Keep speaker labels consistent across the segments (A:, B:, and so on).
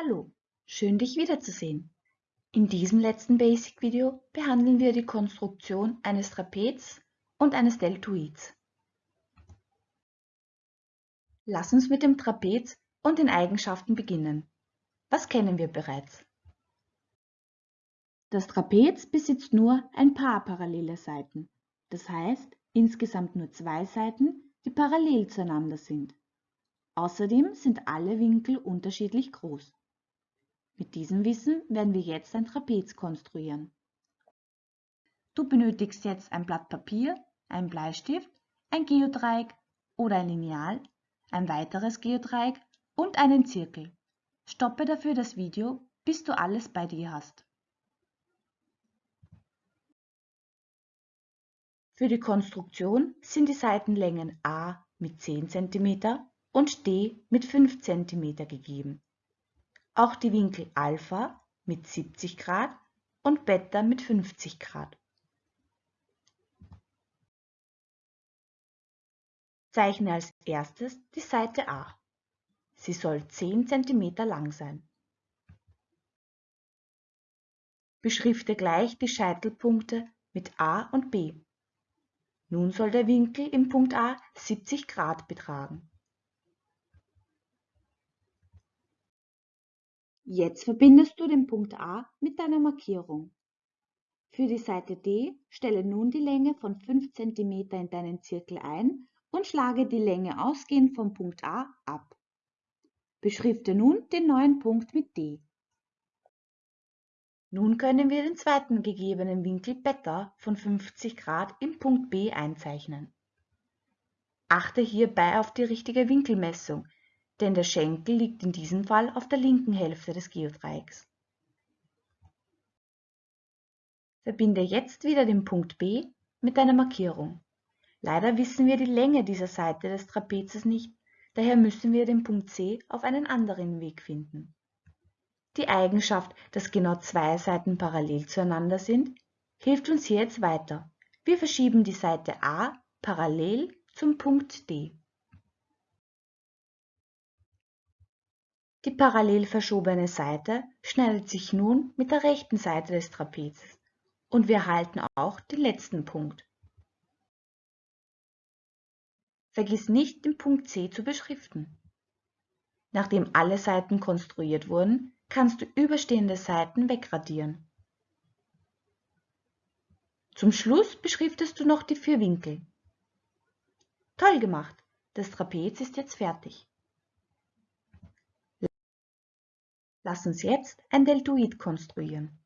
A: Hallo, schön dich wiederzusehen. In diesem letzten Basic-Video behandeln wir die Konstruktion eines Trapez und eines Deltoids. Lass uns mit dem Trapez und den Eigenschaften beginnen. Was kennen wir bereits? Das Trapez besitzt nur ein paar parallele Seiten, das heißt insgesamt nur zwei Seiten, die parallel zueinander sind. Außerdem sind alle Winkel unterschiedlich groß. Mit diesem Wissen werden wir jetzt ein Trapez konstruieren. Du benötigst jetzt ein Blatt Papier, einen Bleistift, ein Geodreieck oder ein Lineal, ein weiteres Geodreieck und einen Zirkel. Stoppe dafür das Video, bis du alles bei dir hast. Für die Konstruktion sind die Seitenlängen A mit 10 cm und D mit 5 cm gegeben auch die Winkel Alpha mit 70 Grad und Beta mit 50 Grad. Zeichne als erstes die Seite A. Sie soll 10 cm lang sein. Beschrifte gleich die Scheitelpunkte mit A und B. Nun soll der Winkel im Punkt A 70 Grad betragen. Jetzt verbindest du den Punkt A mit deiner Markierung. Für die Seite D stelle nun die Länge von 5 cm in deinen Zirkel ein und schlage die Länge ausgehend vom Punkt A ab. Beschrifte nun den neuen Punkt mit D. Nun können wir den zweiten gegebenen Winkel Beta von 50 Grad im Punkt B einzeichnen. Achte hierbei auf die richtige Winkelmessung, denn der Schenkel liegt in diesem Fall auf der linken Hälfte des Geodreiecks. Verbinde jetzt wieder den Punkt B mit deiner Markierung. Leider wissen wir die Länge dieser Seite des Trapezes nicht, daher müssen wir den Punkt C auf einen anderen Weg finden. Die Eigenschaft, dass genau zwei Seiten parallel zueinander sind, hilft uns hier jetzt weiter. Wir verschieben die Seite A parallel zum Punkt D. Die parallel verschobene Seite schneidet sich nun mit der rechten Seite des Trapezes und wir erhalten auch den letzten Punkt. Vergiss nicht, den Punkt C zu beschriften. Nachdem alle Seiten konstruiert wurden, kannst du überstehende Seiten wegradieren. Zum Schluss beschriftest du noch die vier Winkel. Toll gemacht! Das Trapez ist jetzt fertig. Lass uns jetzt ein Deltoid konstruieren.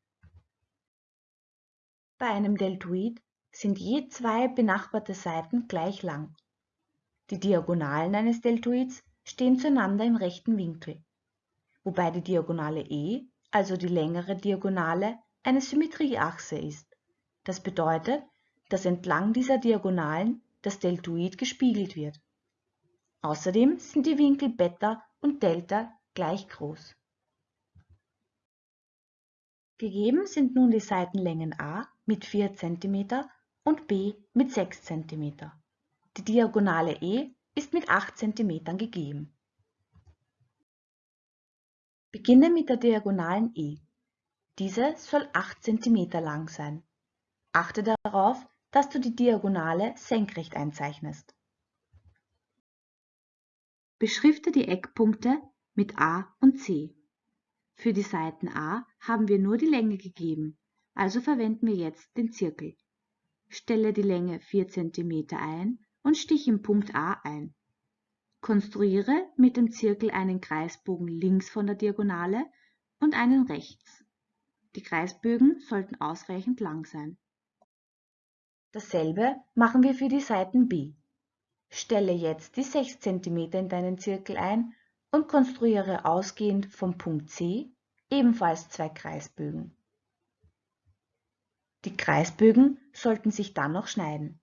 A: Bei einem Deltoid sind je zwei benachbarte Seiten gleich lang. Die Diagonalen eines Deltoids stehen zueinander im rechten Winkel, wobei die Diagonale E, also die längere Diagonale, eine Symmetrieachse ist. Das bedeutet, dass entlang dieser Diagonalen das Deltoid gespiegelt wird. Außerdem sind die Winkel Beta und Delta gleich groß. Gegeben sind nun die Seitenlängen a mit 4 cm und b mit 6 cm. Die Diagonale e ist mit 8 cm gegeben. Beginne mit der Diagonalen e. Diese soll 8 cm lang sein. Achte darauf, dass du die Diagonale senkrecht einzeichnest. Beschrifte die Eckpunkte mit A und C. Für die Seiten a haben wir nur die Länge gegeben, also verwenden wir jetzt den Zirkel. Stelle die Länge 4 cm ein und stich im Punkt A ein. Konstruiere mit dem Zirkel einen Kreisbogen links von der Diagonale und einen rechts. Die Kreisbögen sollten ausreichend lang sein. Dasselbe machen wir für die Seiten B. Stelle jetzt die 6 cm in deinen Zirkel ein und konstruiere ausgehend vom Punkt C ebenfalls zwei Kreisbögen. Die Kreisbögen sollten sich dann noch schneiden.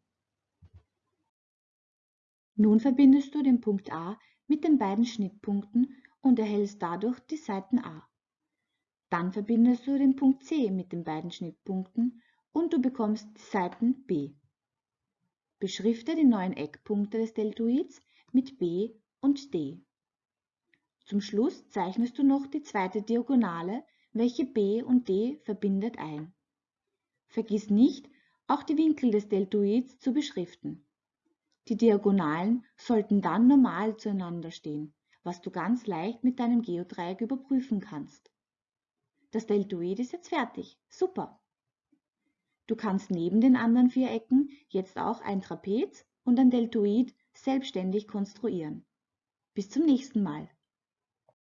A: Nun verbindest du den Punkt A mit den beiden Schnittpunkten und erhältst dadurch die Seiten A. Dann verbindest du den Punkt C mit den beiden Schnittpunkten und du bekommst die Seiten B. Beschrifte die neuen Eckpunkte des Deltoids mit B und D. Zum Schluss zeichnest du noch die zweite Diagonale, welche B und D verbindet, ein. Vergiss nicht, auch die Winkel des Deltoids zu beschriften. Die Diagonalen sollten dann normal zueinander stehen, was du ganz leicht mit deinem Geodreieck überprüfen kannst. Das Deltoid ist jetzt fertig. Super! Du kannst neben den anderen vier Ecken jetzt auch ein Trapez und ein Deltoid selbstständig konstruieren. Bis zum nächsten Mal.